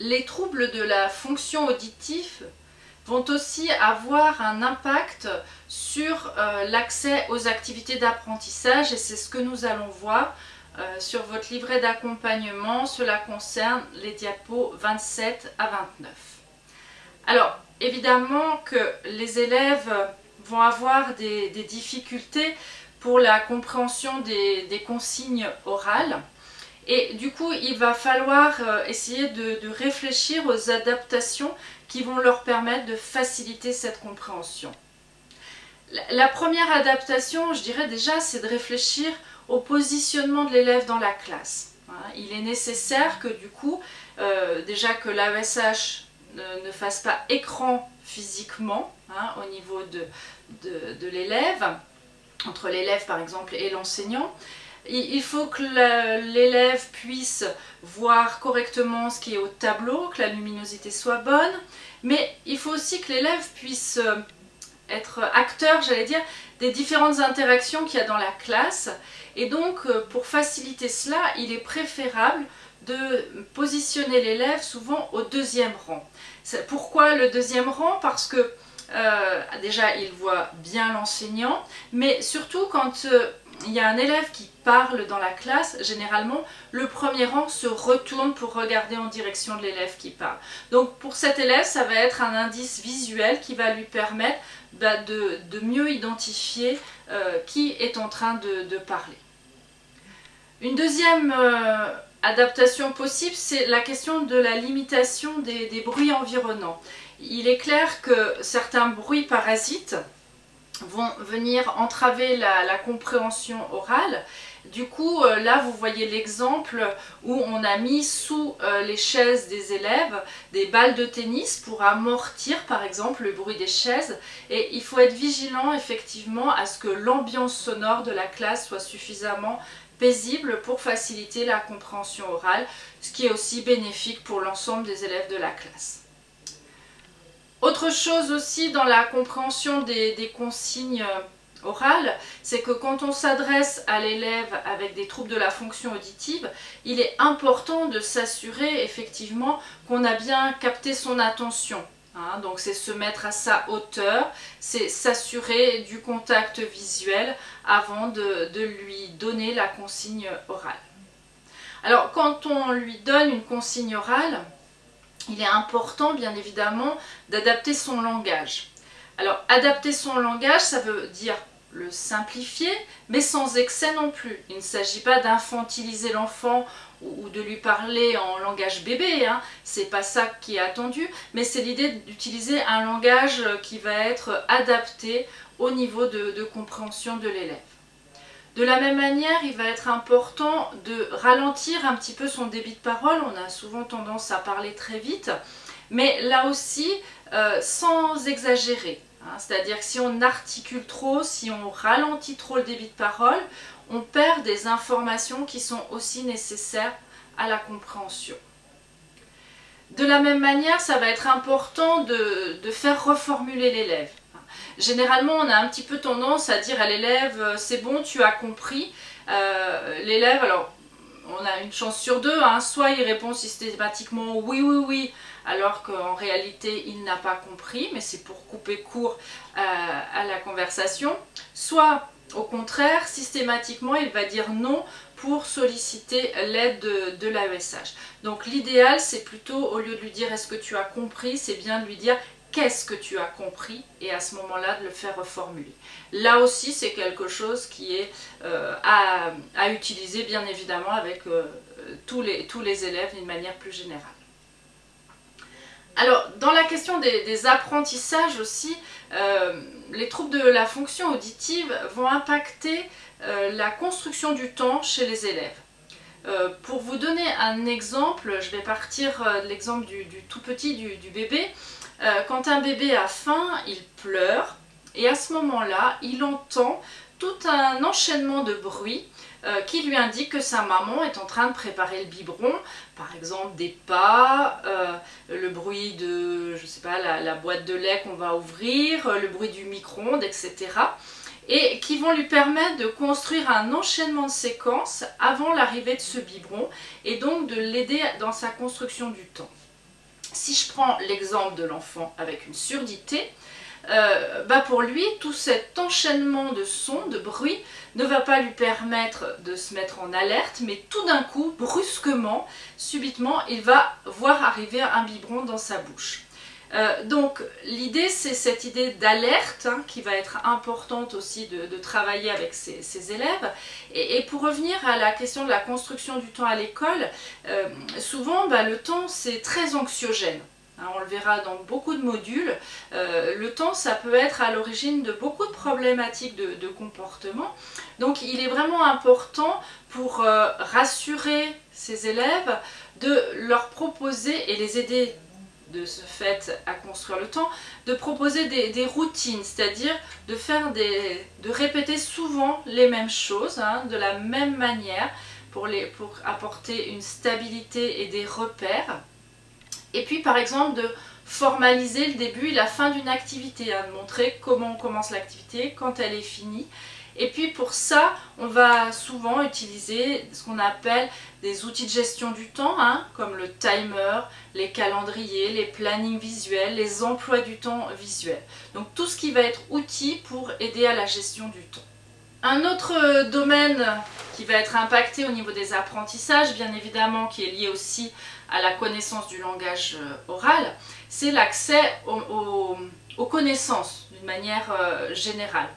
les troubles de la fonction auditive vont aussi avoir un impact sur euh, l'accès aux activités d'apprentissage et c'est ce que nous allons voir euh, sur votre livret d'accompagnement. Cela concerne les diapos 27 à 29. Alors, évidemment que les élèves vont avoir des, difficultés pour la compréhension des consignes orales. Et du coup, il va falloir euh, essayer de, réfléchir aux adaptations qui vont leur permettre de faciliter cette compréhension. La, première adaptation, je dirais déjà, c'est de réfléchir au positionnement de l'élève dans la classe. Il est nécessaire que du coup, euh, déjà que l'AESH ne, fasse pas écran physiquement hein, au niveau de, de l'élève, entre l'élève par exemple et l'enseignant, il faut que l'élève puisse voir correctement ce qui est au tableau, que la luminosité soit bonne, mais il faut aussi que l'élève puisse euh, être acteur, j'allais dire, des différentes interactions qu'il y a dans la classe. Et donc, euh, pour faciliter cela, il est préférable de positionner l'élève souvent au deuxième rang. Pourquoi le deuxième rang? Parce que euh, déjà, il voit bien l'enseignant, mais surtout quand il y a un élève qui parle dans la classe, généralement, le premier rang se retourne pour regarder en direction de l'élève qui parle. Donc pour cet élève, ça va être un indice visuel qui va lui permettre bah, de, mieux identifier euh, qui est en train de, parler. Une deuxième euh, adaptation possible, c'est la question de la limitation des bruits environnants. Il est clair que certains bruits parasites, vont venir entraver la, compréhension orale. Du coup, euh, là, vous voyez l'exemple où on a mis sous euh, les chaises des élèves des balles de tennis pour amortir, par exemple, le bruit des chaises. Et il faut être vigilant, effectivement, à ce que l'ambiance sonore de la classe soit suffisamment paisible pour faciliter la compréhension orale, ce qui est aussi bénéfique pour l'ensemble des élèves de la classe. Autre chose aussi dans la compréhension des, consignes euh, orales, c'est que quand on s'adresse à l'élève avec des troubles de la fonction auditive, il est important de s'assurer effectivement qu'on a bien capté son attention. Hein. donc c'est se mettre à sa hauteur, c'est s'assurer du contact visuel avant de lui donner la consigne orale. Alors quand on lui donne une consigne orale, il est important bien évidemment d'adapter son langage. Alors adapter son langage, ça veut dire le simplifier, mais sans excès non plus. Il ne s'agit pas d'infantiliser l'enfant ou de lui parler en langage bébé, hein. c'est pas ça qui est attendu, mais c'est l'idée d'utiliser un langage qui va être adapté au niveau de compréhension de l'élève. De la même manière, il va être important de ralentir un petit peu son débit de parole. On a souvent tendance à parler très vite, mais là aussi, euh, sans exagérer. Hein. C'est-à-dire que si on articule trop, si on ralentit trop le débit de parole, on perd des informations qui sont aussi nécessaires à la compréhension. De la même manière, ça va être important de faire reformuler l'élève. Généralement, on a un petit peu tendance à dire à l'élève euh, « c'est bon, tu as compris euh, L'élève, alors, on a une chance sur deux, hein, soit il répond systématiquement « oui, oui, oui », alors qu'en réalité, il n'a pas compris, mais c'est pour couper court euh, à la conversation. Soit, au contraire, systématiquement, il va dire non pour solliciter l'aide de, de l'AESH. Donc l'idéal, c'est plutôt, au lieu de lui dire « est-ce que tu as compris ?», c'est bien de lui dire qu'est-ce que tu as compris et à ce moment-là de le faire reformuler. Là aussi c'est quelque chose qui est euh, à, utiliser bien évidemment avec euh, tous, les, élèves d'une manière plus générale. Alors dans la question des, apprentissages aussi, euh, les troubles de la fonction auditive vont impacter la construction du temps chez les élèves. Pour vous donner un exemple, je vais partir de l'exemple du, tout petit, du bébé. Euh, quand un bébé a faim, il pleure et à ce moment-là, il entend tout un enchaînement de bruits euh, qui lui indique que sa maman est en train de préparer le biberon, par exemple des pas, euh, le bruit de, je sais pas, la, boîte de lait qu'on va ouvrir, le bruit du micro-ondes, etc. Et qui vont lui permettre de construire un enchaînement de séquences avant l'arrivée de ce biberon et donc de l'aider dans sa construction du temps. Si je prends l'exemple de l'enfant avec une surdité, euh, bah pour lui, tout cet enchaînement de sons, de bruits, ne va pas lui permettre de se mettre en alerte, mais tout d'un coup, brusquement, subitement, il va voir arriver un biberon dans sa bouche. Euh, donc l'idée c'est cette idée d'alerte hein, qui va être importante aussi de, travailler avec ses, élèves. Et, pour revenir à la question de la construction du temps à l'école euh, souvent bah, le temps c'est très anxiogène. Hein, on le verra dans beaucoup de modules, euh, le temps ça peut être à l'origine de beaucoup de problématiques de, comportement. Donc il est vraiment important pour rassurer ses élèves de leur proposer et les aider de ce fait à construire le temps, de proposer des, routines, c'est-à-dire de faire des, de répéter souvent les mêmes choses, hein, de la même manière, pour, les, pour apporter une stabilité et des repères. Et puis par exemple de formaliser le début et la fin d'une activité, hein, de montrer comment on commence l'activité, quand elle est finie, et puis pour ça, on va souvent utiliser ce qu'on appelle des outils de gestion du temps, hein, comme le timer, les calendriers, les plannings visuels, les emplois du temps visuels. Donc tout ce qui va être outil pour aider à la gestion du temps. Un autre domaine qui va être impacté au niveau des apprentissages, bien évidemment, qui est lié aussi à la connaissance du langage euh, oral, c'est l'accès aux, connaissances d'une manière euh, générale.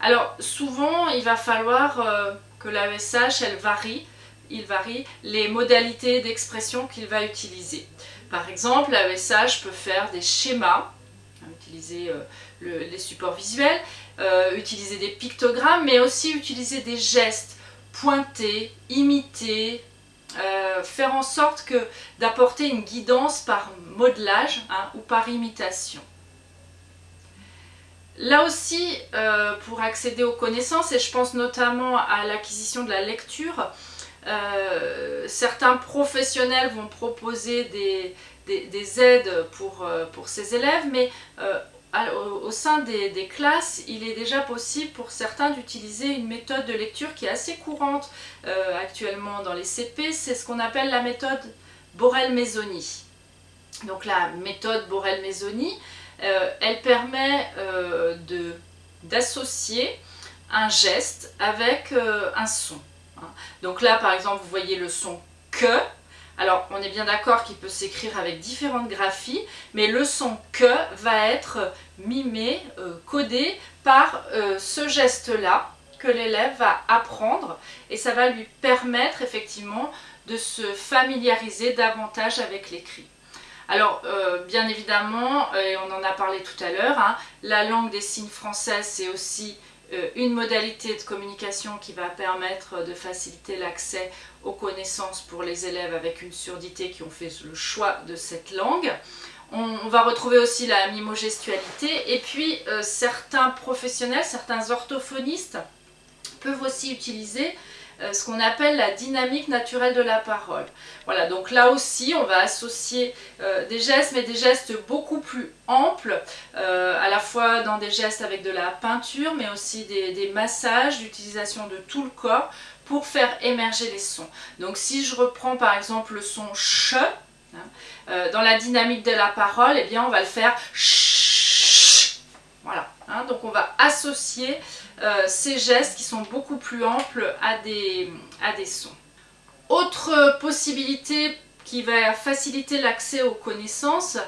Alors souvent il va falloir euh, que l'AESH elle varie, il varie les modalités d'expression qu'il va utiliser. Par exemple l'AESH peut faire des schémas, utiliser euh, les supports visuels, euh, utiliser des pictogrammes mais aussi utiliser des gestes, pointer, imiter, faire en sorte que d'apporter une guidance par modelage hein, ou par imitation. Là aussi, euh, pour accéder aux connaissances, et je pense notamment à l'acquisition de la lecture, euh, certains professionnels vont proposer des, aides pour, euh, pour, ces élèves, mais au, sein des, classes, il est déjà possible pour certains d'utiliser une méthode de lecture qui est assez courante actuellement dans les CP, c'est ce qu'on appelle la méthode Borel-Maisoni. Donc la méthode Borel-Maisoni, euh, elle permet euh, d'associer un geste avec euh, un son. Hein. Donc là, par exemple, vous voyez le son « que ». Alors, on est bien d'accord qu'il peut s'écrire avec différentes graphies, mais le son « que » va être mimé, codé par ce geste-là que l'élève va apprendre et ça va lui permettre effectivement de se familiariser davantage avec l'écrit. Alors, euh, bien évidemment, et on en a parlé tout à l'heure, hein, la langue des signes française, c'est aussi euh, une modalité de communication qui va permettre de faciliter l'accès aux connaissances pour les élèves avec une surdité qui ont fait le choix de cette langue. On, va retrouver aussi la mimogestualité et puis euh, certains professionnels, certains orthophonistes peuvent aussi utiliser euh, ce qu'on appelle la dynamique naturelle de la parole. Voilà, donc là aussi, on va associer euh, des gestes, mais des gestes beaucoup plus amples, euh, à la fois dans des gestes avec de la peinture, mais aussi des, massages, l'utilisation de tout le corps pour faire émerger les sons. Donc si je reprends par exemple le son ch, hein, dans la dynamique de la parole, eh bien on va le faire ch. Voilà, hein, donc on va associer euh, ces gestes qui sont beaucoup plus amples à des, à des sons. Autre possibilité qui va faciliter l'accès aux connaissances,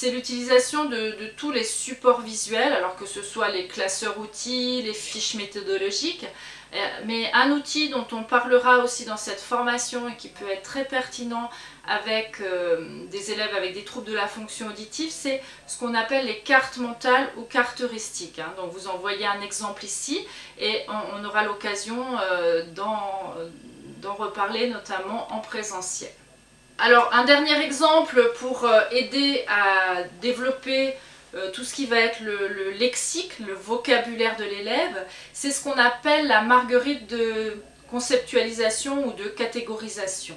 c'est l'utilisation de, tous les supports visuels, alors que ce soit les classeurs outils, les fiches méthodologiques, euh, mais un outil dont on parlera aussi dans cette formation et qui peut être très pertinent avec euh, des élèves avec des troubles de la fonction auditive, c'est ce qu'on appelle les cartes mentales ou cartes heuristiques. Hein. Donc vous en voyez un exemple ici et on, aura l'occasion euh, d'en reparler notamment en présentiel. Alors un dernier exemple pour euh, aider à développer tout ce qui va être le, lexique, le vocabulaire de l'élève, c'est ce qu'on appelle la marguerite de conceptualisation ou de catégorisation.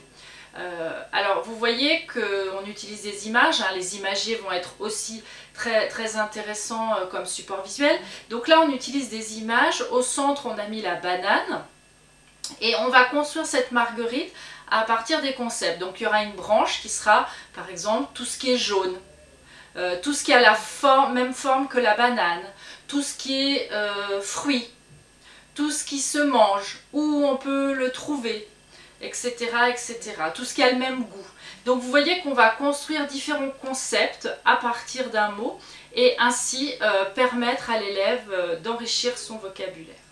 Euh, alors vous voyez qu'on utilise des images, hein. les imagiers vont être aussi très, très intéressants euh, comme support visuel. Donc là on utilise des images, au centre on a mis la banane et on va construire cette marguerite à partir des concepts. Donc il y aura une branche qui sera par exemple tout ce qui est jaune, euh, tout ce qui a la même forme que la banane, tout ce qui est euh, fruit, tout ce qui se mange, où on peut le trouver, etc., etc. Tout ce qui a le même goût. Donc vous voyez qu'on va construire différents concepts à partir d'un mot et ainsi euh, permettre à l'élève d'enrichir son vocabulaire.